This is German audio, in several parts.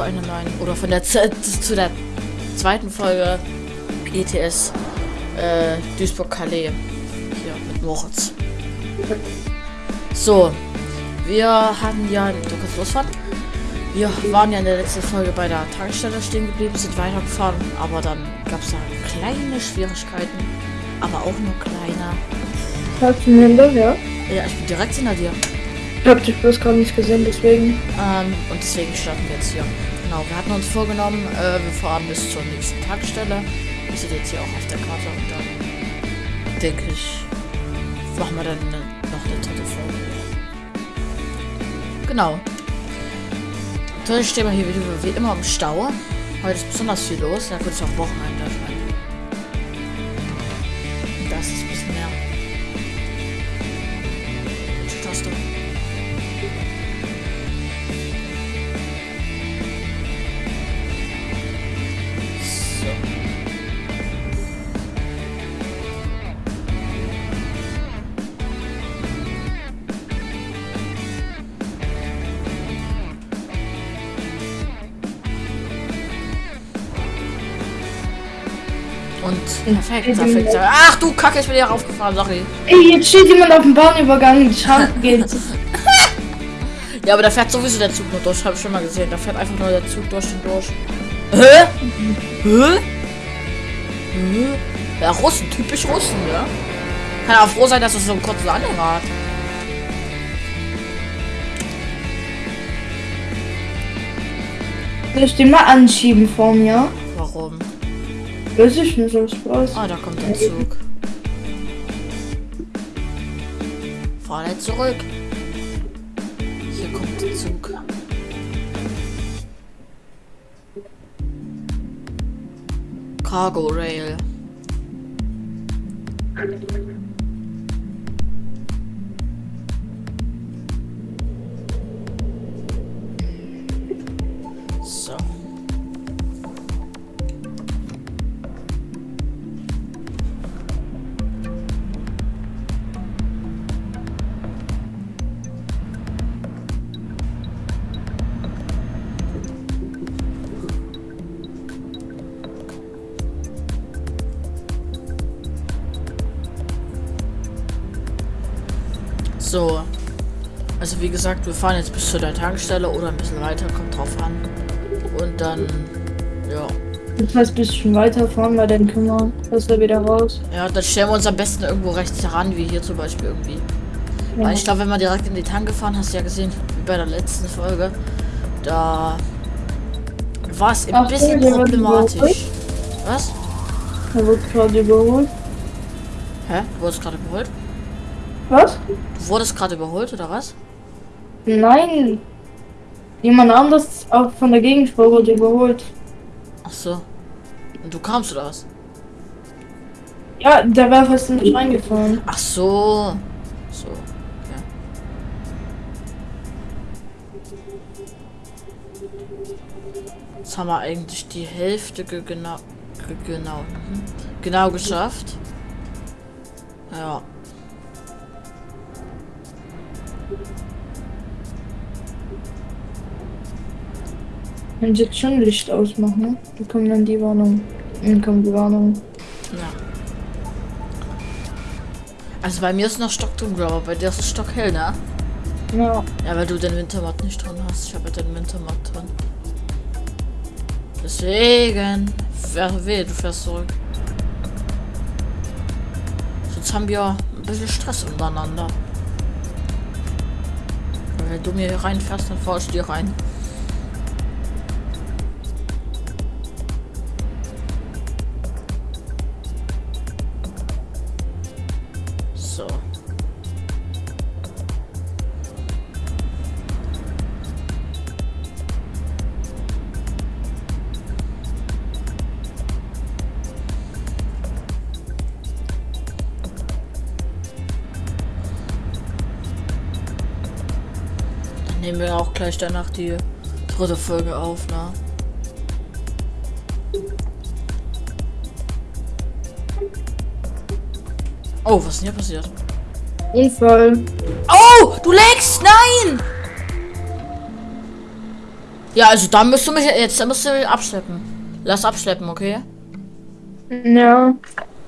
zu einer neuen oder von der Z zu der zweiten Folge ETS äh, Duisburg-Calais. Hier mit Moritz. So, wir hatten ja, kannst losfahren. Wir waren ja in der letzten Folge bei der Tankstelle stehen geblieben, sind weitergefahren, aber dann gab es da kleine Schwierigkeiten, aber auch nur kleiner. Hast du hinter, ja? Ja, ich bin direkt hinter dir. Ich hab dich bloß gar nicht gesehen, deswegen. Ähm, und deswegen starten wir jetzt hier. Genau, wir hatten uns vorgenommen, äh, wir fahren bis zur nächsten Tankstelle. Ihr seht jetzt hier auch auf der Karte und dann denke ich, machen wir dann noch eine dritte Folge. Genau. Dann stehen wir hier wieder wie immer im Stau. Heute ist besonders viel los, da wird es auch Wochenende. Das ist ein bisschen mehr. Und perfekt, perfekt. Ach du Kacke, ich bin hier raufgefahren, sorry. Ey, jetzt steht jemand auf dem Bahnübergang, die Schranke geht. Ja, aber da fährt sowieso der Zug nur durch, habe ich schon mal gesehen. Da fährt einfach nur der Zug durch und durch. Hä? Hä? Hä? Ja, Russen, typisch Russen, ja. Kann auch froh sein, dass es so ein kurzes Anhänger hat. Soll ich den mal anschieben vor mir? Warum? Weiß ich nicht, so Spaß. Ah, da kommt der Zug. Nicht zurück. Hier kommt der Zug. Cargo Rail. So. Also wie gesagt, wir fahren jetzt bis zu der Tankstelle oder ein bisschen weiter, kommt drauf an. Und dann, ja. Du kannst ein bisschen weiterfahren, weil dann können wir besser wieder raus. Ja, dann stellen wir uns am besten irgendwo rechts heran, wie hier zum Beispiel irgendwie. Ja. Weil ich glaube, wenn man direkt in die Tanke fahren, hast du ja gesehen, wie bei der letzten Folge, da war es ein Ach, bisschen wird problematisch. Was? Er wird gerade überholt. Hä? Du wurdest gerade überholt? Was? Du wurdest gerade überholt, oder was? Nein. Jemand anderes auch von der Gegenspur wurde überholt. Ach so. Und du kamst, oder was? Ja, der war fast nicht reingefahren. Ach so. So. Jetzt haben wir eigentlich die Hälfte ge genau, ge genau, genau geschafft. Ja. Wenn sie jetzt schon Licht ausmachen, ne? Dann die Warnung. Dann kommt die Warnung. Ja. Also bei mir ist noch stockdunkel, aber bei dir ist es stockhell, ne? Ja. Ja, weil du den Wintermatt nicht drin hast. Ich habe ja den Wintermatt drin. Deswegen. Wäre weh, du fährst zurück. Sonst haben wir ein bisschen Stress untereinander. Weil Wenn du mir hier reinfährst, dann fahr ich dir rein. Nehmen wir auch gleich danach die dritte Folge auf, ne? Oh, was ist denn hier passiert? Unfall. Oh, du legst! Nein! Ja, also da musst du mich jetzt musst du mich abschleppen. Lass abschleppen, okay? Ja.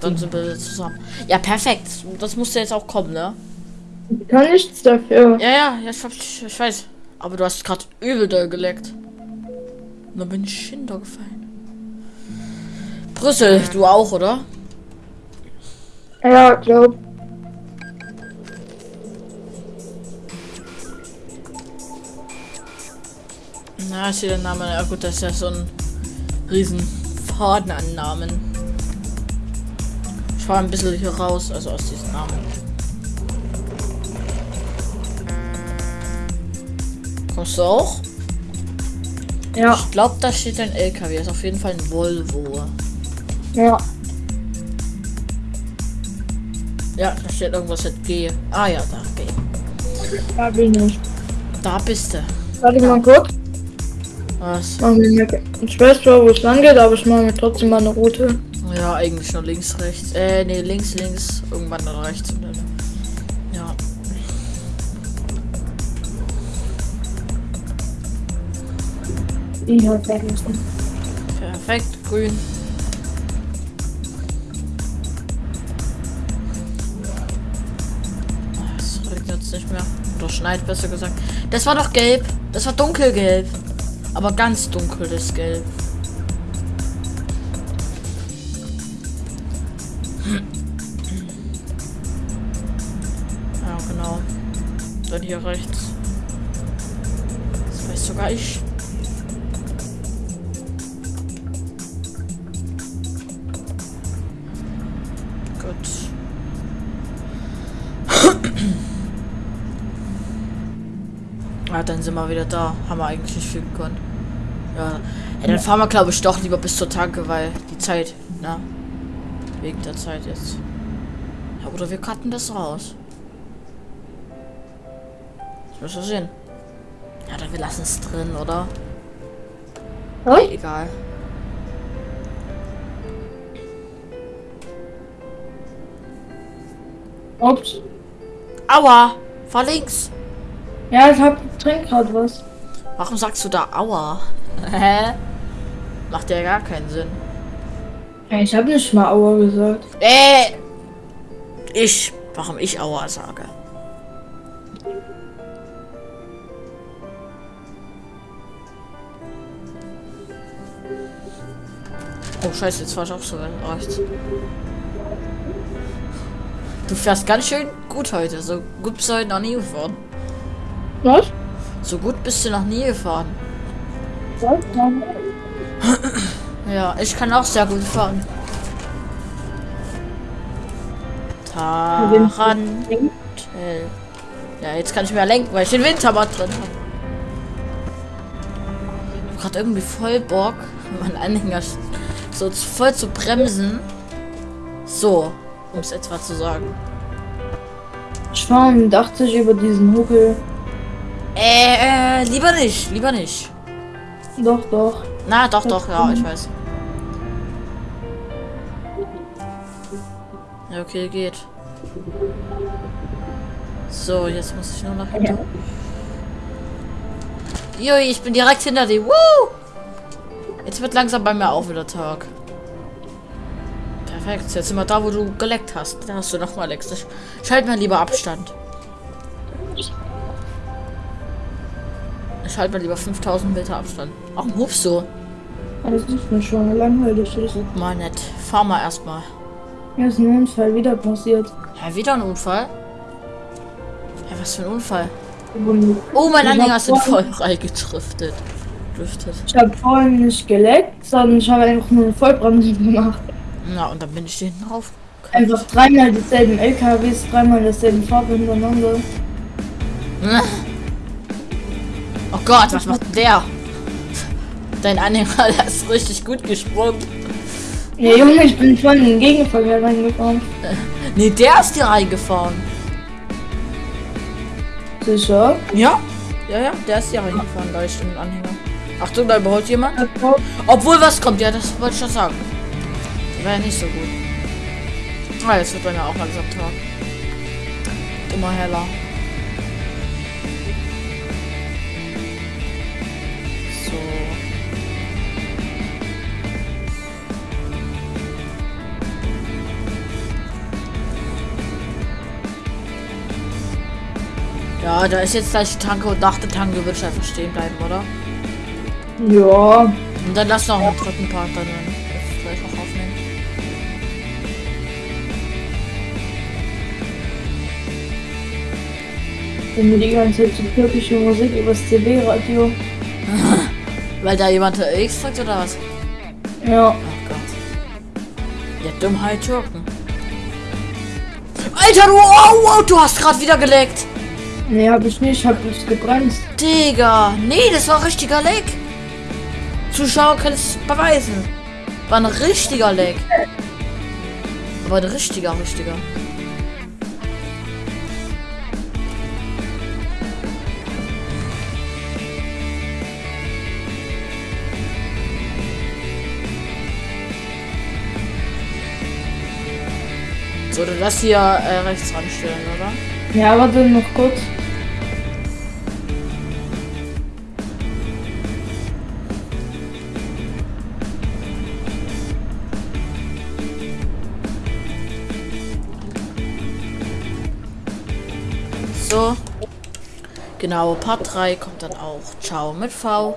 Dann sind wir zusammen. Ja, perfekt. Das musste jetzt auch kommen, ne? Ich kann nichts dafür. Ja, ja, ich, ich, ich weiß. Aber du hast gerade übel doll geleckt. Und dann bin ich hintergefallen. Brüssel, du auch, oder? Ja, glaub. Na, ist hier der Name. Ja gut, das ist ja so ein riesen Faden an Namen. Ich fahre ein bisschen hier raus, also aus diesen Namen. Kommst du auch? Ja. Ich glaube, da steht ein LKW. Ist auf jeden Fall ein Volvo. Ja. Ja, da steht irgendwas mit G. Ah ja, da G. Da bin ich. Da bist du. Warte mal kurz. Was? Ich weiß zwar, wo es lang geht, aber ich mache mir trotzdem mal eine Route. Ja, eigentlich nur links, rechts. Äh, nee, links, links. Irgendwann dann rechts. Und dann, Perfekt, grün. Es regnet nicht mehr. Oder schneit besser gesagt. Das war doch gelb. Das war dunkelgelb. Aber ganz dunkles Gelb. Ja, genau. Dann hier rechts. Das weiß sogar ich. Dann sind wir wieder da. Haben wir eigentlich nicht viel gekonnt. Ja. ja dann fahren wir, glaube ich, doch lieber bis zur Tanke, weil die Zeit, na. Wegen der Zeit jetzt. Ja, oder wir cutten das raus. Das müssen wir sehen. Ja, dann wir lassen es drin, oder? Was? Egal. Ups. Aua! Fahr links! Ja, ich hab trink grad was. Warum sagst du da Aua? Hä? Macht ja gar keinen Sinn. Ich hab nicht mal Aua gesagt. Äh! Ich. Warum ich Aua sage? Oh scheiße, jetzt fahr ich auch so rechts. Du fährst ganz schön gut heute. So gut bist du heute noch nie gefahren. Was? So gut bist du noch nie gefahren. Was? Ja, ich kann auch sehr gut fahren. Tarantel. Ja, jetzt kann ich mehr lenken, weil ich den Windhammer drin habe. Ich hab gerade irgendwie voll Bock, meinen Anhänger so voll zu bremsen. So, um es etwa zu sagen. Ich fahre mit 80 über diesen Huckel. Äh, äh, lieber nicht, lieber nicht. Doch, doch. Na, doch, doch, ja, ich weiß. Ja, okay, geht. So, jetzt muss ich nur nach hinten. Jui, ich bin direkt hinter dir. Woo! Jetzt wird langsam bei mir auch wieder Tag. Perfekt, jetzt sind wir da, wo du geleckt hast. Da hast du nochmal leckt. Ich schalte mal lieber Abstand. Ich halte mal lieber 5000 Meter Abstand. Ach, hupst du. Das ist mir schon langweilig. Ist. Guck mal nett. Fahr mal erstmal. Mir ist ein Unfall wieder passiert. Ja, wieder ein Unfall? Ja, was für ein Unfall? Oh, mein Ich Anhänger sind voll vorhin- reingetriftet. Driftet. Ich habe vorhin nicht geleckt, sondern ich habe einfach nur eine Vollbremse gemacht. Na, und dann bin ich hinten rauf. Einfach dreimal dieselben LKWs, dreimal dasselben Farbe hintereinander. Gott, was macht der? Dein Anhänger, ist richtig gut gesprungen. Ja, Junge, ich bin vorhin in den Gegenverkehr reingefahren. Nee, der ist dir reingefahren. Sicher? Ja? Ja, ja, der ist hier reingefahren, da ist ein Anhänger. Achtung, da überholt jemand. Ja, Obwohl was kommt, ja, das wollte ich schon sagen. Wäre ja nicht so gut. Ah, jetzt wird bei mir auch langsam Tag. Immer heller. Ja, da ist jetzt gleich die Tanke und nach der Tanke wird einfach stehen bleiben, oder? Ja. Und dann lass noch einen dritten Part dann gleich noch aufnehmen. Wenn wir die ganze Zeit so türkische Musik übers CB-Radio. Weil da jemand X drückt oder was? Ja. Oh Gott. Ja, Dummheit Türken. Alter, du, oh, oh, du hast gerade wieder geleckt. Nee, hab ich nicht, hab es gebremst. Digga, nee, das war richtiger Leck. Zuschauer können es beweisen. War ein richtiger Leck. Aber ein richtiger, richtiger. So, du lass hier äh, rechts ranstellen, oder? Ja, warte noch kurz. Genau, Part 3 kommt dann auch. Ciao mit V.